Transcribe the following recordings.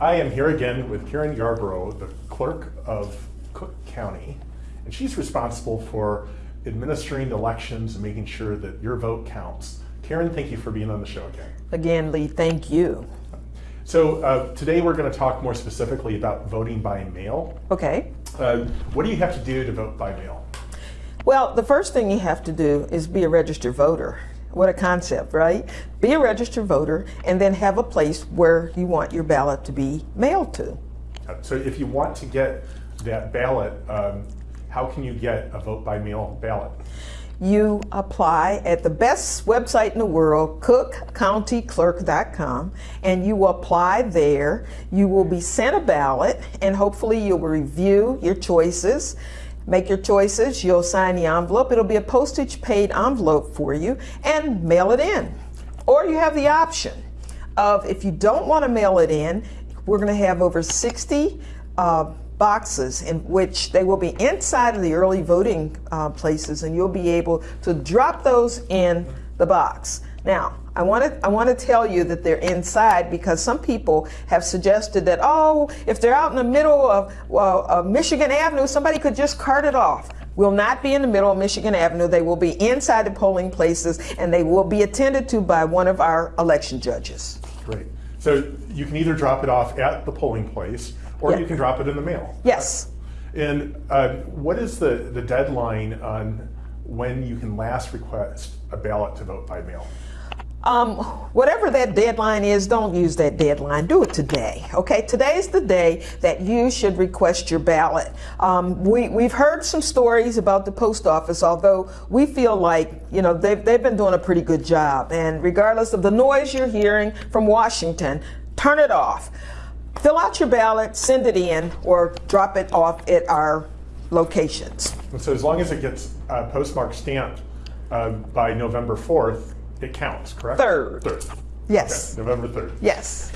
I am here again with Karen Yarbrough, the clerk of Cook County, and she's responsible for administering elections and making sure that your vote counts. Karen, thank you for being on the show again. Again, Lee, thank you. So uh, today we're going to talk more specifically about voting by mail. Okay. Uh, what do you have to do to vote by mail? Well, the first thing you have to do is be a registered voter. What a concept, right? Be a registered voter and then have a place where you want your ballot to be mailed to. So if you want to get that ballot, um, how can you get a vote by mail ballot? You apply at the best website in the world, cookcountyclerk.com, and you apply there. You will be sent a ballot, and hopefully you'll review your choices. Make your choices, you'll sign the envelope. It'll be a postage paid envelope for you and mail it in. Or you have the option of if you don't want to mail it in, we're going to have over 60 uh, boxes in which they will be inside of the early voting uh, places and you'll be able to drop those in the box. Now, I want to I want to tell you that they're inside because some people have suggested that oh, if they're out in the middle of, well, of Michigan Avenue, somebody could just cart it off. Will not be in the middle of Michigan Avenue. They will be inside the polling places and they will be attended to by one of our election judges. Great. So you can either drop it off at the polling place or you can drop it in the mail. Yes. And uh, what is the, the deadline on when you can last request a ballot to vote by mail? Um, whatever that deadline is, don't use that deadline. Do it today. Okay, today is the day that you should request your ballot. Um, we, we've heard some stories about the post office, although we feel like, you know, they've, they've been doing a pretty good job. And regardless of the noise you're hearing from Washington, turn it off. Fill out your ballot, send it in, or drop it off at our locations. And so as long as it gets uh, postmark stamped uh, by November 4th, it counts, correct? Third. Third. Yes. Okay, November 3rd. Yes.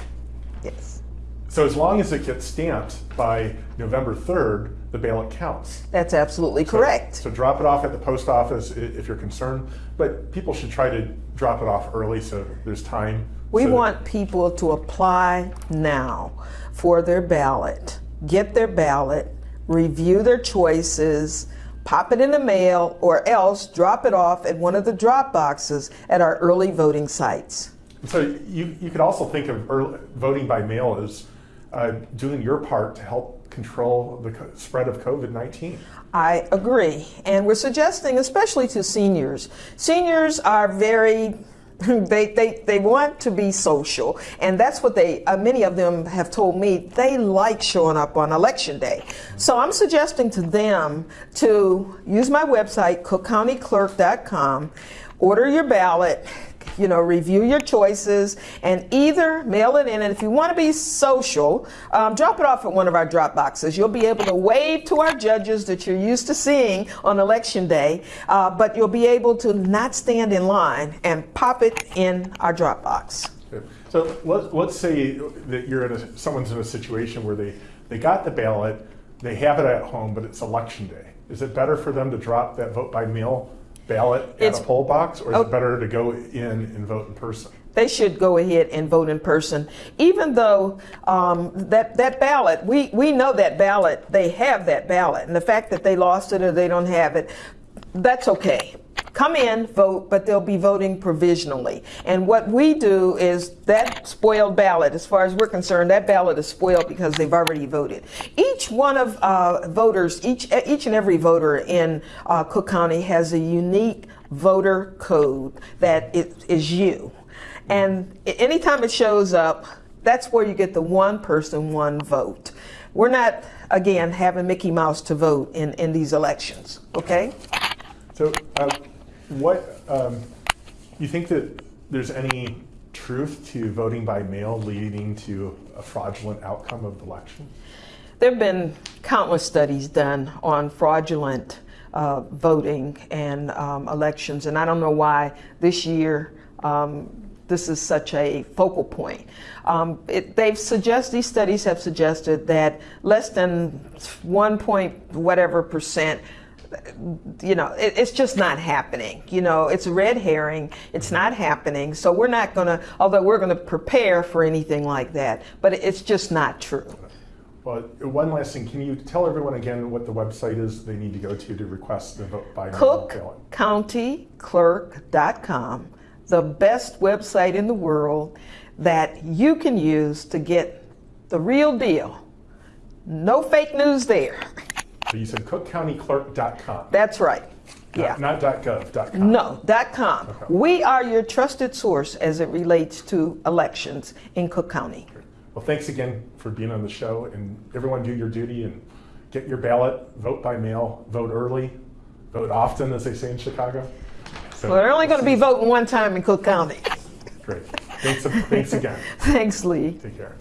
Yes. So as long as it gets stamped by November 3rd, the ballot counts. That's absolutely correct. So drop it off at the post office if you're concerned, but people should try to drop it off early so there's time. We so that- want people to apply now for their ballot, get their ballot, review their choices, pop it in the mail, or else drop it off at one of the drop boxes at our early voting sites. So you, you could also think of early, voting by mail as uh, doing your part to help control the spread of COVID-19. I agree. And we're suggesting, especially to seniors, seniors are very they, they, they want to be social, and that's what they, uh, many of them have told me, they like showing up on election day. So I'm suggesting to them to use my website, cookcountyclerk.com, order your ballot, you know, review your choices, and either mail it in. And if you want to be social, um, drop it off at one of our drop boxes. You'll be able to wave to our judges that you're used to seeing on election day, uh, but you'll be able to not stand in line and pop it in our drop box. So let's, let's say that you're in a, someone's in a situation where they, they got the ballot, they have it at home, but it's election day. Is it better for them to drop that vote by mail ballot at a poll box, or is Oh. it better to go in and vote in person? They should go ahead and vote in person, even though um, that that ballot, we we know that ballot, they have that ballot, and the fact that they lost it or they don't have it, that's okay. Come in, vote, but they'll be voting provisionally. And what we do is that spoiled ballot, as far as we're concerned, that ballot is spoiled because they've already voted. Each one of uh, voters, each each and every voter in uh, Cook County has a unique voter code that it is you. And anytime it shows up, that's where you get the one person, one vote. We're not, again, having Mickey Mouse to vote in, in these elections, okay? So, uh, what um, you think that there's any truth to voting by mail leading to a fraudulent outcome of the election? There have been countless studies done on fraudulent uh, voting and um, elections, and I don't know why this year um, this is such a focal point. Um, it, they've suggest these studies have suggested that less than one point whatever percent you know, it, it's just not happening. You know, it's a red herring. It's not happening. So we're not going to, although we're going to prepare for anything like that, but it's just not true. Well, one last thing, can you tell everyone again what the website is they need to go to to request the vote by? CookCountyClerk.com, the best website in the world that you can use to get the real deal. No fake news there. So you said cookcountyclerk.com. That's right. Yeah. Not, not .gov.com. No, dot .com. Okay. We are your trusted source as it relates to elections in Cook County. Well, thanks again for being on the show, and everyone do your duty and get your ballot, vote by mail, vote early, vote often, as they say in Chicago. So, Well, they're only going to be voting one time in Cook County. great. Thanks, thanks again. Thanks, Lee. Take care.